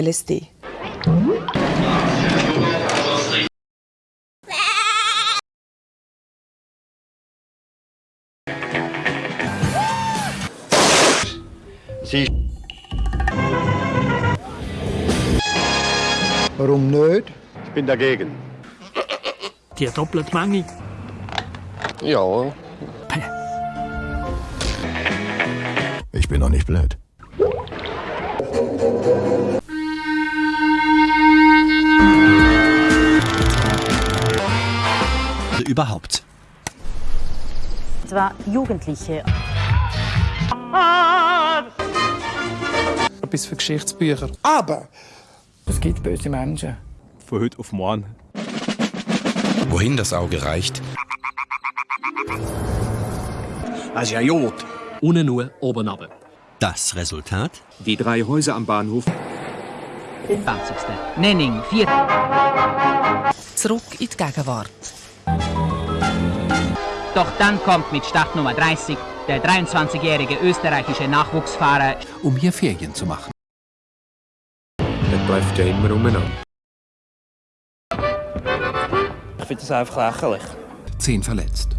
LSD. Sie Warum nicht? Ich bin dagegen. Die doppelte Menge. Ja, Ich bin doch nicht blöd. Überhaupt. Zwar Jugendliche. Etwas für Geschichtsbücher. Aber Es gibt böse Menschen. Von heute auf morgen. Wohin das Auge reicht, Also ja, Jod. Unten nur, oben runter. das Resultat Die drei Häuser am Bahnhof. 20. Nenning, 4. Zurück in die Gegenwart. Doch dann kommt mit Startnummer 30 der 23-jährige österreichische Nachwuchsfahrer um hier Ferien zu machen. Das läuft ja immer umeinander. Ich finde das einfach lächerlich. Zehn verletzt.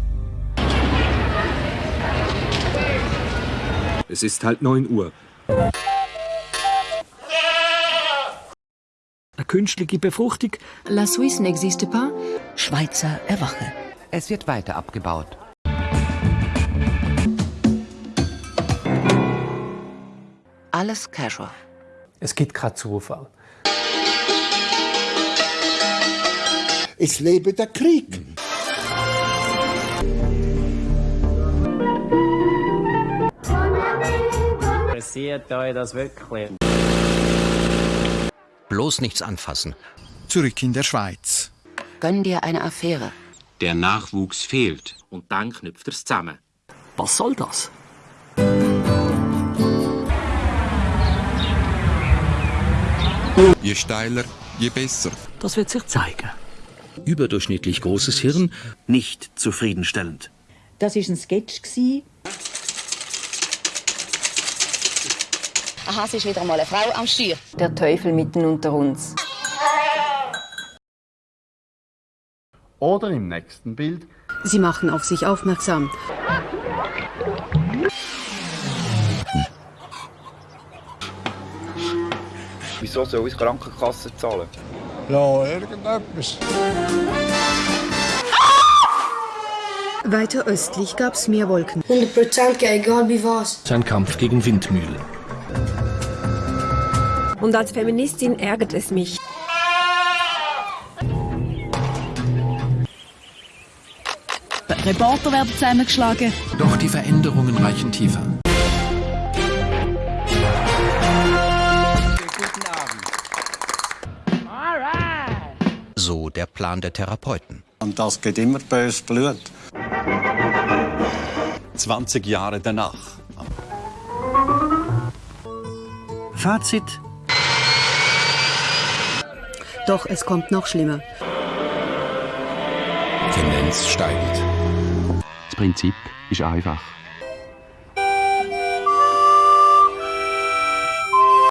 Es ist halt 9 Uhr. Eine künstliche Befruchtung. La Suisse n'existe pas. Schweizer Erwache. Es wird weiter abgebaut. Alles casual. Es gibt keinen Zufall. es lebe der Krieg. Interessiert euch das wirklich? Bloß nichts anfassen. Zurück in der Schweiz. Gönn dir eine Affäre. Der Nachwuchs fehlt. Und dann knüpft er es zusammen. Was soll das? Je steiler, je besser. Das wird sich zeigen. Überdurchschnittlich großes Hirn, Nicht zufriedenstellend. Das war ein Sketch. Aha, es ist wieder mal eine Frau am Steuer. Der Teufel mitten unter uns. Oder im nächsten Bild Sie machen auf sich aufmerksam. Wieso soll uns Krankenkasse zahlen? Ja, irgendetwas. Weiter östlich gab es mehr Wolken. 100% egal wie was. Sein Kampf gegen Windmühlen. Und als Feministin ärgert es mich. Reporter werden zusammengeschlagen. Doch die Veränderungen reichen tiefer. So der Plan der Therapeuten. Und das geht immer bös Blut. 20 Jahre danach. Fazit. Doch es kommt noch schlimmer. Tendenz steigend. Prinzip ist einfach.